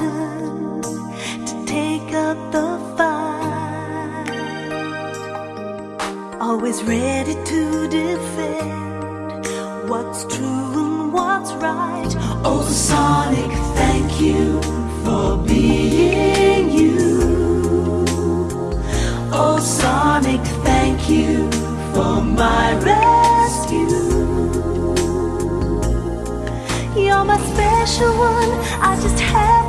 to take up the fight. Always ready to defend what's true and what's right. Oh, Sonic, thank you for being you. Oh, Sonic, thank you for my rescue. You're my special one, I just had.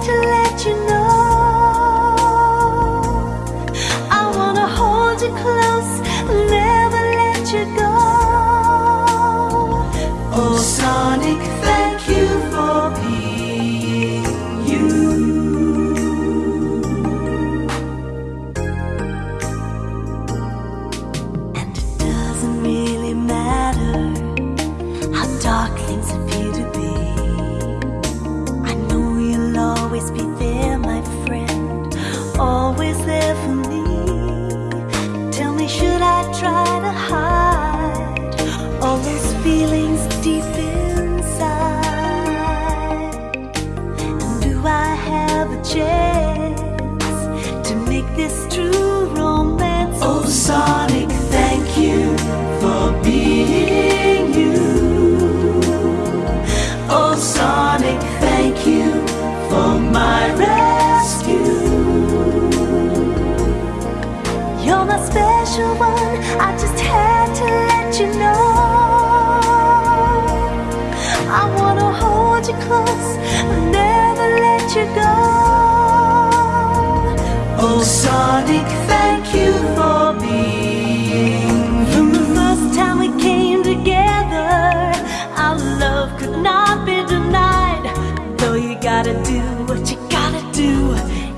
my rescue. You're my special one, I just had to let you know. I wanna hold you close, never let you go. Oh, Sonic. gotta do what you gotta do.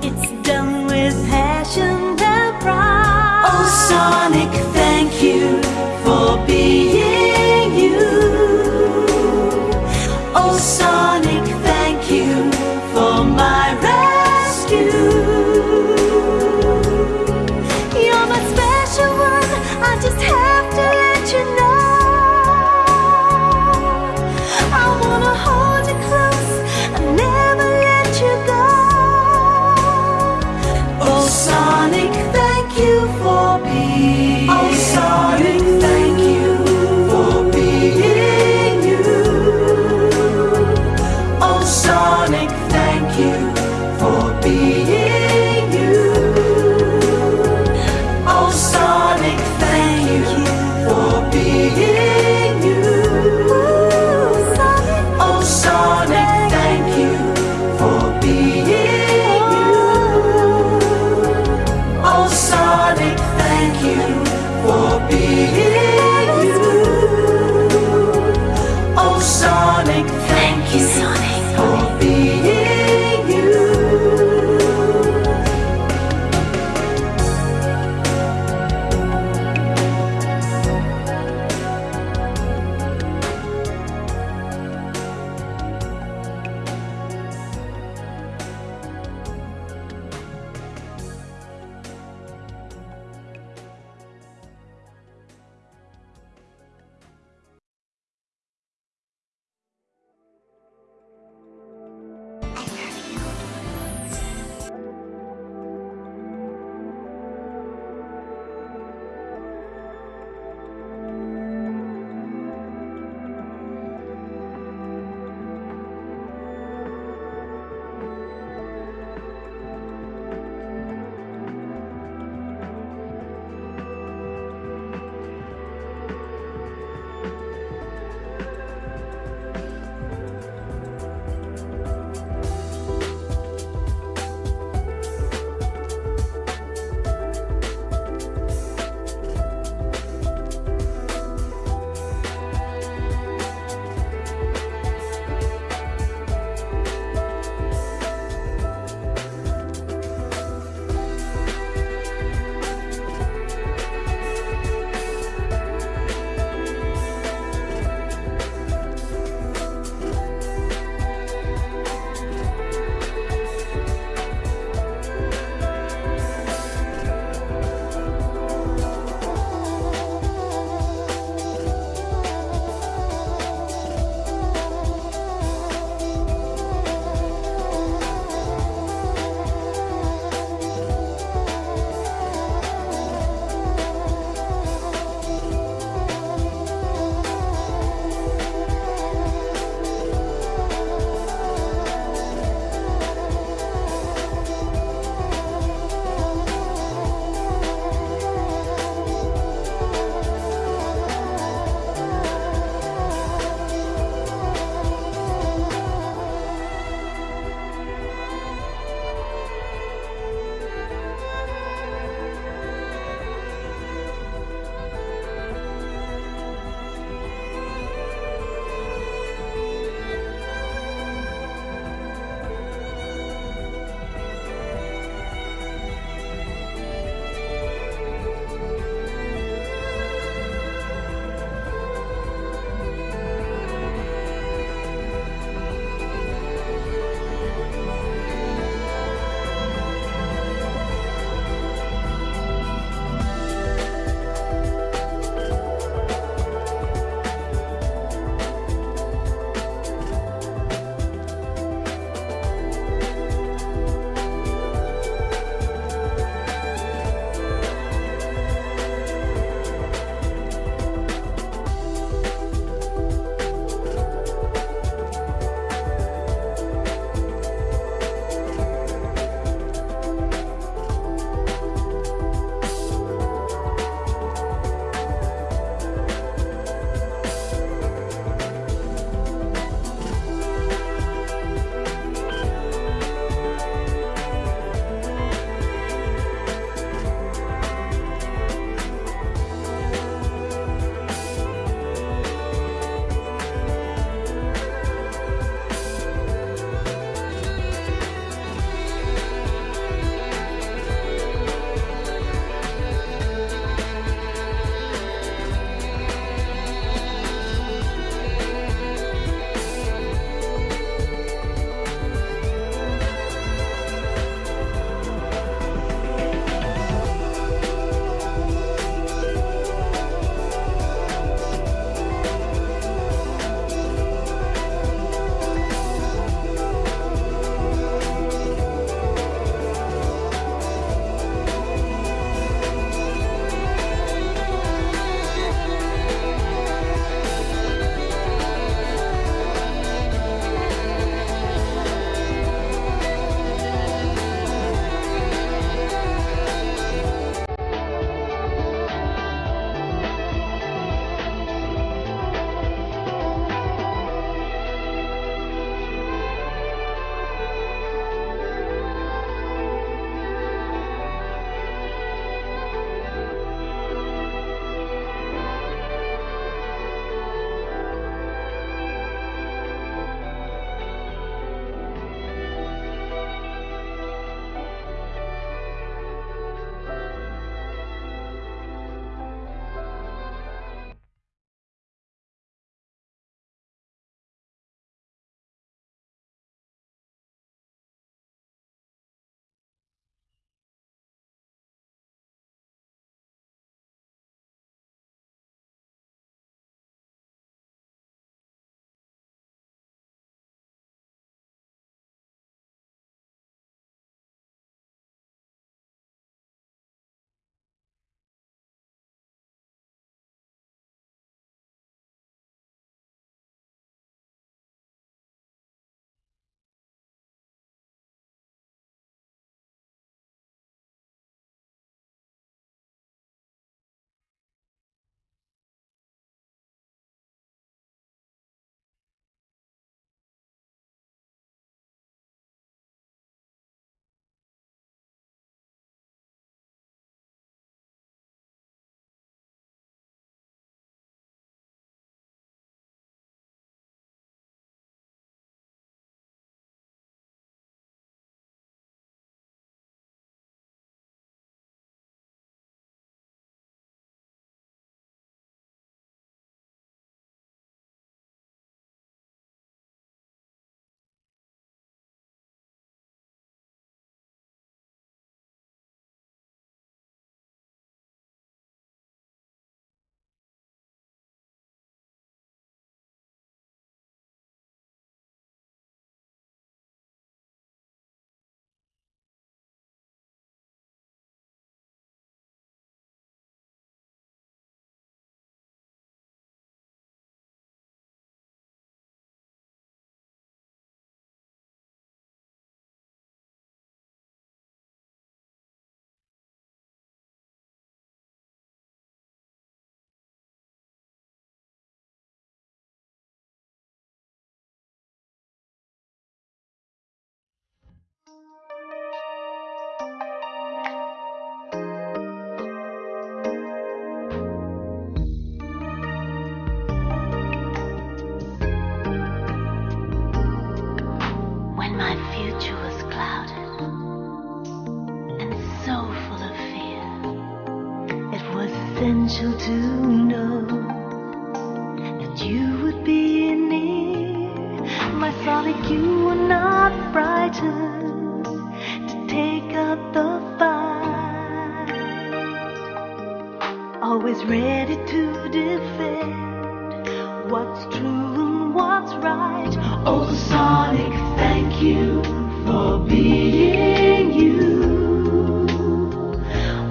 always ready to defend what's true and what's right. Oh, Sonic, thank you for being you.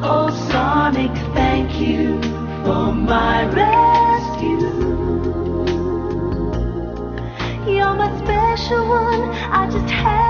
Oh, Sonic, thank you for my rescue. You're my special one, I just had.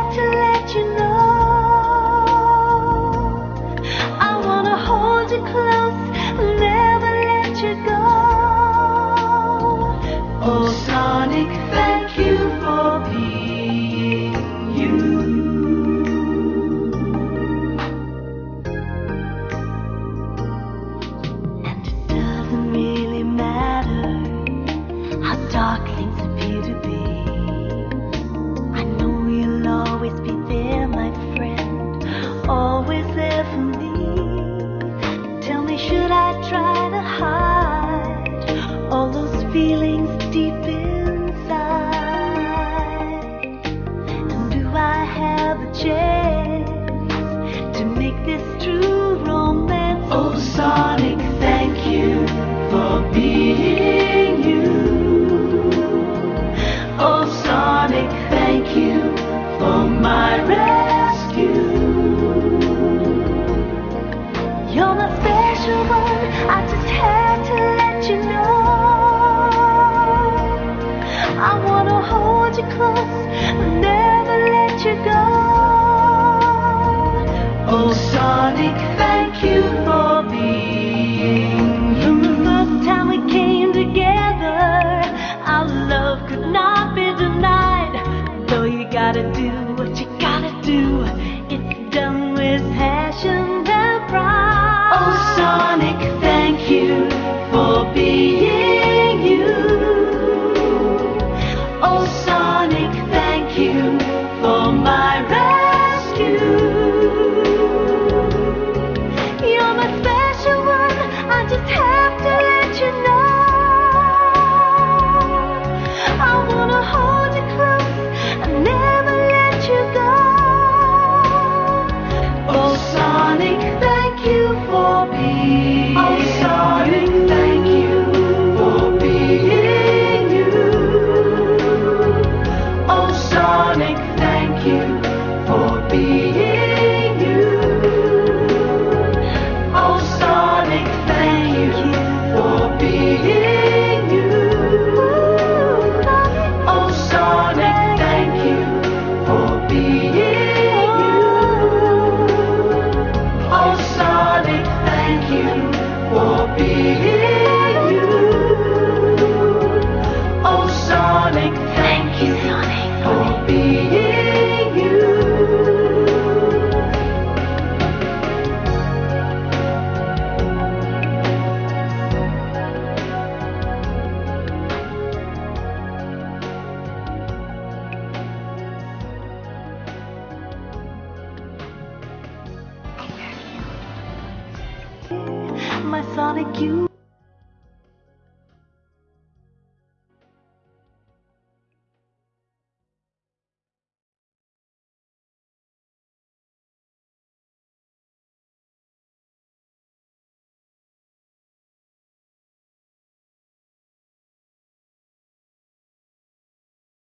my sonic you.